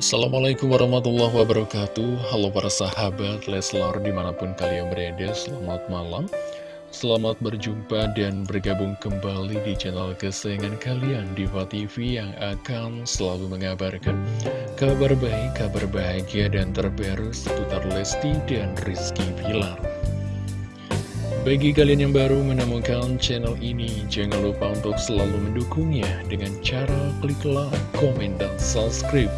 Assalamualaikum warahmatullahi wabarakatuh. Halo para sahabat Leslar di mana pun kalian berada Selamat malam. Selamat berjumpa dan bergabung kembali di channel kesayangan kalian Diva TV yang akan selalu mengabarkan Kabar baik, kabar bahagia dan terbaru seputar Lesti dan Rizky Pilar bagi kalian yang baru menemukan channel ini, jangan lupa untuk selalu mendukungnya dengan cara klik like, komen, dan subscribe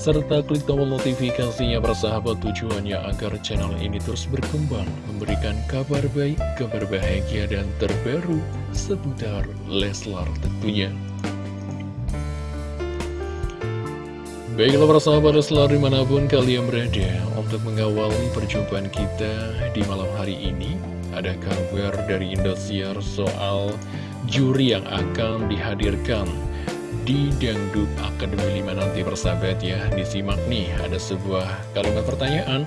serta klik tombol notifikasinya bersahabat tujuannya agar channel ini terus berkembang, memberikan kabar baik, kabar bahagia, dan terbaru seputar Leslar tentunya. Baiklah para sahabat Leslar di mana pun kalian berada untuk mengawali perjumpaan kita di malam hari ini ada kabar dari Indosiar soal juri yang akan dihadirkan di Dangdut Akademi 5 nanti persahabat ya Disimak nih ada sebuah kalimat pertanyaan.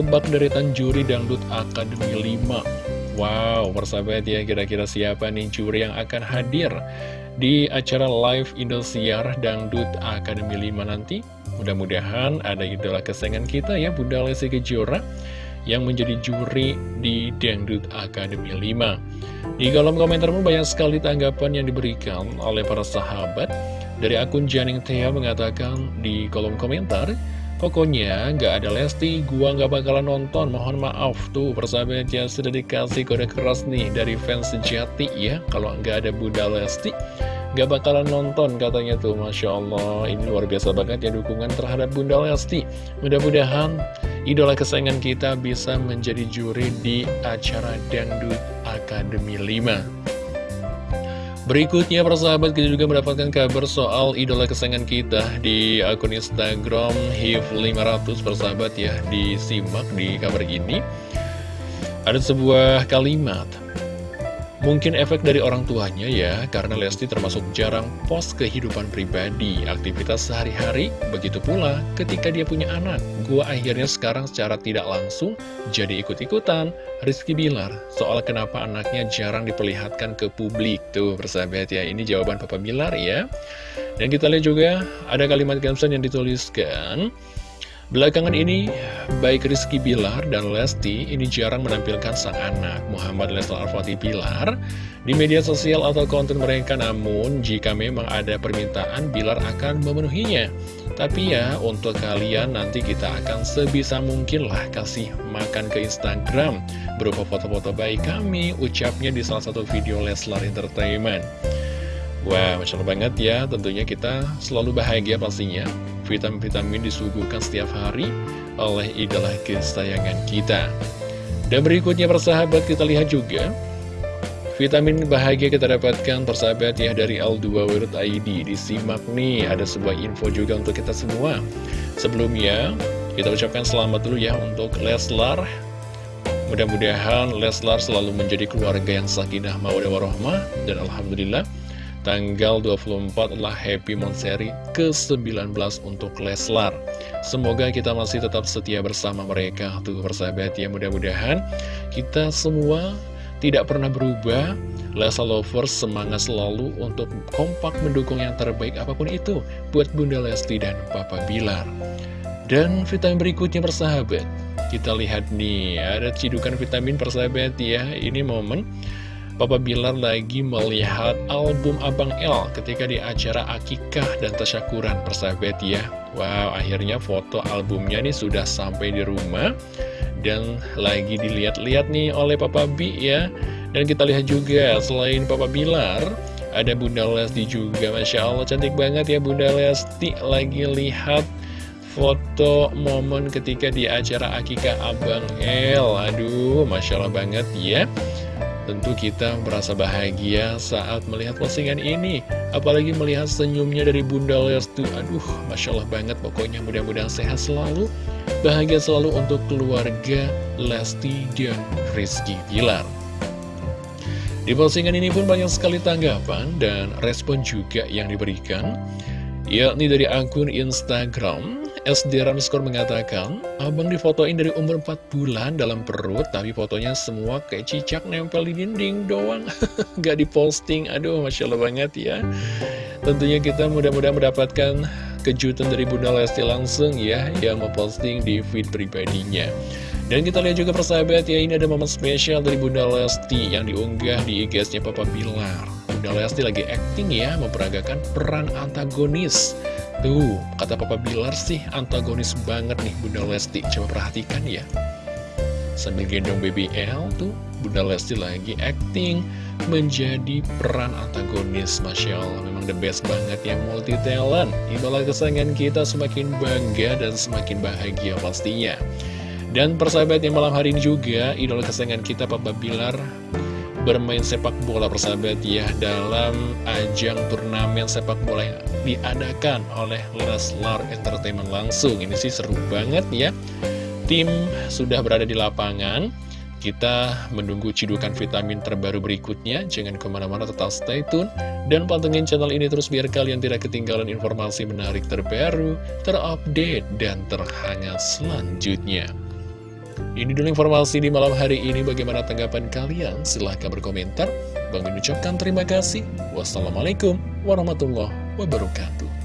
Tebak deretan juri Dangdut Akademi 5 Wow persahabat ya kira-kira siapa nih juri yang akan hadir Di acara live Indosiar Dangdut Akademi 5 nanti? Mudah-mudahan ada idola kesayangan kita ya Bunda Lesti Kejora yang menjadi juri di Dangdut Akademi 5. Di kolom komentar pun banyak sekali tanggapan yang diberikan oleh para sahabat. Dari akun Janing Thea mengatakan di kolom komentar, Pokoknya gak ada Lesti, gua gak bakalan nonton, mohon maaf Tuh persahabat ya sudah dikasih kode keras nih dari fans sejati ya Kalau gak ada Bunda Lesti Gak bakalan nonton katanya tuh Masya Allah Ini luar biasa banget ya dukungan terhadap Bunda Lesti Mudah-mudahan idola kesayangan kita bisa menjadi juri di acara Dangdut Akademi 5 Berikutnya persahabat kita juga mendapatkan kabar soal idola kesayangan kita di akun Instagram HIF500 persahabat ya Disimak di kabar ini. Ada sebuah kalimat Mungkin efek dari orang tuanya ya, karena Lesti termasuk jarang post kehidupan pribadi, aktivitas sehari-hari, begitu pula ketika dia punya anak. Gua akhirnya sekarang secara tidak langsung jadi ikut-ikutan. Rizky Bilar, soal kenapa anaknya jarang diperlihatkan ke publik. Tuh, persahabat ya, ini jawaban Papa Bilar ya. Dan kita lihat juga ada kalimat caption yang dituliskan, Belakangan ini, baik Rizky Bilar dan Lesti ini jarang menampilkan sang anak Muhammad Leslar Al-Fatih Bilar di media sosial atau konten mereka namun jika memang ada permintaan Bilar akan memenuhinya. Tapi ya, untuk kalian nanti kita akan sebisa mungkin lah kasih makan ke Instagram berupa foto-foto baik kami, ucapnya di salah satu video Leslar Entertainment. Wah, Masya Allah banget ya, tentunya kita selalu bahagia pastinya vitamin-vitamin disuguhkan setiap hari oleh idola kesayangan kita. Dan berikutnya persahabat kita lihat juga Vitamin bahagia kita dapatkan persahabat ya dari L2 Disimak nih ada sebuah info juga untuk kita semua. Sebelumnya kita ucapkan selamat dulu ya untuk Leslar. Mudah-mudahan Leslar selalu menjadi keluarga yang sakinah mawadah warohmah Dan Alhamdulillah Tanggal 24 adalah Happy Monseri ke-19 untuk Leslar. Semoga kita masih tetap setia bersama mereka Tuh persahabat ya mudah-mudahan kita semua tidak pernah berubah. Leslar Lovers semangat selalu untuk kompak mendukung yang terbaik apa pun itu Buat Bunda Lesti dan Papa Bilar. Dan vitamin berikutnya persahabat Kita lihat nih ada cidukan vitamin persahabat ya Ini momen Papa Bilar lagi melihat album Abang L ketika di acara Akikah dan Tasyakuran persahabat ya. Wow akhirnya foto albumnya nih sudah sampai di rumah dan lagi dilihat-lihat nih oleh Papa B ya. Dan kita lihat juga selain Papa Bilar ada Bunda Lesti juga. Masya Allah cantik banget ya Bunda Lesti. Lagi lihat foto momen ketika di acara Akikah Abang L Aduh Masya Allah banget ya Tentu kita merasa bahagia saat melihat postingan ini. Apalagi melihat senyumnya dari Bunda Lesti. Aduh, Masya Allah banget. Pokoknya mudah-mudahan sehat selalu. Bahagia selalu untuk keluarga Lesti dan Rizky Pilar Di postingan ini pun banyak sekali tanggapan dan respon juga yang diberikan Yakni dari akun Instagram SD Ramskor mengatakan, abang difotoin dari umur 4 bulan dalam perut, tapi fotonya semua kayak cicak nempel di dinding doang. Gak diposting, aduh Masya Allah banget ya. Tentunya kita mudah-mudahan mendapatkan kejutan dari Bunda Lesti langsung ya Yang memposting di feed pribadinya Dan kita lihat juga persahabat ya Ini ada momen spesial dari Bunda Lesti Yang diunggah di IG-nya Papa Bilar Bunda Lesti lagi acting ya Memperagakan peran antagonis Tuh, kata Papa Bilar sih antagonis banget nih Bunda Lesti. Coba perhatikan ya. Sambil gendong BBL tuh Bunda Lesti lagi acting menjadi peran antagonis Masya Allah. Memang the best banget ya multi talent Idola kesayangan kita semakin bangga dan semakin bahagia pastinya. Dan persahabat malam hari ini juga Idola kesayangan kita Papa Bilar bermain sepak bola persahabat ya dalam ajang turnamen sepak bola yang diadakan oleh Leslar Entertainment langsung. Ini sih seru banget ya. Tim sudah berada di lapangan. Kita menunggu cidukan vitamin terbaru berikutnya. Jangan ke mana-mana tetap stay tune. Dan pantengin channel ini terus biar kalian tidak ketinggalan informasi menarik terbaru Terupdate dan terhangat selanjutnya Ini dulu informasi di malam hari ini. Bagaimana tanggapan kalian? Silahkan berkomentar. Bang ucapkan terima kasih. Wassalamualaikum warahmatullahi wabarakatuh